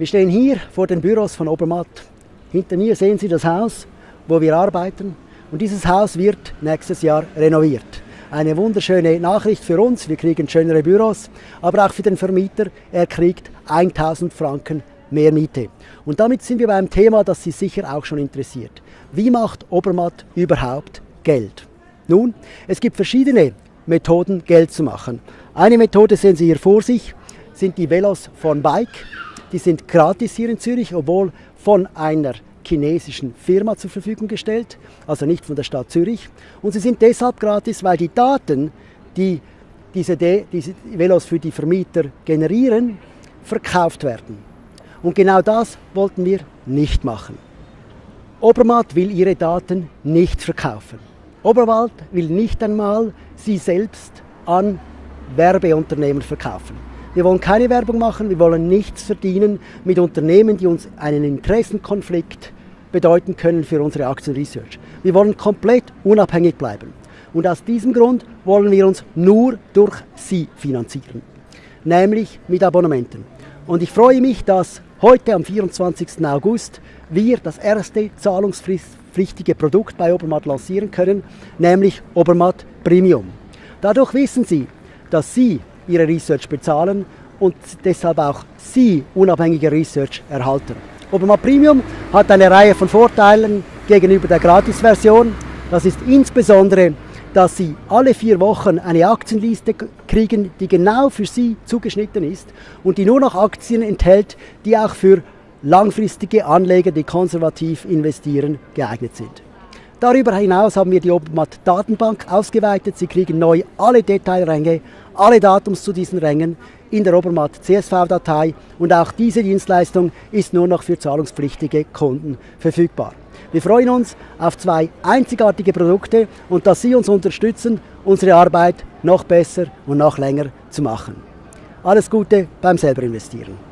Wir stehen hier vor den Büros von Obermatt. Hinter mir sehen Sie das Haus, wo wir arbeiten. Und dieses Haus wird nächstes Jahr renoviert. Eine wunderschöne Nachricht für uns, wir kriegen schönere Büros, aber auch für den Vermieter, er kriegt 1000 Franken mehr Miete. Und damit sind wir beim Thema, das Sie sicher auch schon interessiert. Wie macht Obermatt überhaupt Geld? Nun, es gibt verschiedene Methoden, Geld zu machen. Eine Methode sehen Sie hier vor sich, sind die Velos von Bike. Die sind gratis hier in Zürich, obwohl von einer chinesischen Firma zur Verfügung gestellt, also nicht von der Stadt Zürich. Und sie sind deshalb gratis, weil die Daten, die diese, diese Velos für die Vermieter generieren, verkauft werden. Und genau das wollten wir nicht machen. Obermatt will ihre Daten nicht verkaufen. Oberwald will nicht einmal sie selbst an Werbeunternehmen verkaufen. Wir wollen keine Werbung machen, wir wollen nichts verdienen mit Unternehmen, die uns einen Interessenkonflikt bedeuten können für unsere Aktienresearch. Wir wollen komplett unabhängig bleiben. Und aus diesem Grund wollen wir uns nur durch Sie finanzieren, nämlich mit Abonnementen. Und ich freue mich, dass heute am 24. August wir das erste zahlungspflichtige Produkt bei Obermatt lancieren können, nämlich Obermatt Premium. Dadurch wissen Sie, dass Sie ihre Research bezahlen und deshalb auch Sie unabhängige Research erhalten. Obermatt Premium hat eine Reihe von Vorteilen gegenüber der Gratis-Version. Das ist insbesondere, dass Sie alle vier Wochen eine Aktienliste kriegen, die genau für Sie zugeschnitten ist und die nur noch Aktien enthält, die auch für langfristige Anleger, die konservativ investieren, geeignet sind. Darüber hinaus haben wir die Obermatt Datenbank ausgeweitet. Sie kriegen neu alle Detailränge, alle Datums zu diesen Rängen in der Obermatt CSV-Datei und auch diese Dienstleistung ist nur noch für zahlungspflichtige Kunden verfügbar. Wir freuen uns auf zwei einzigartige Produkte und dass Sie uns unterstützen, unsere Arbeit noch besser und noch länger zu machen. Alles Gute beim selber investieren.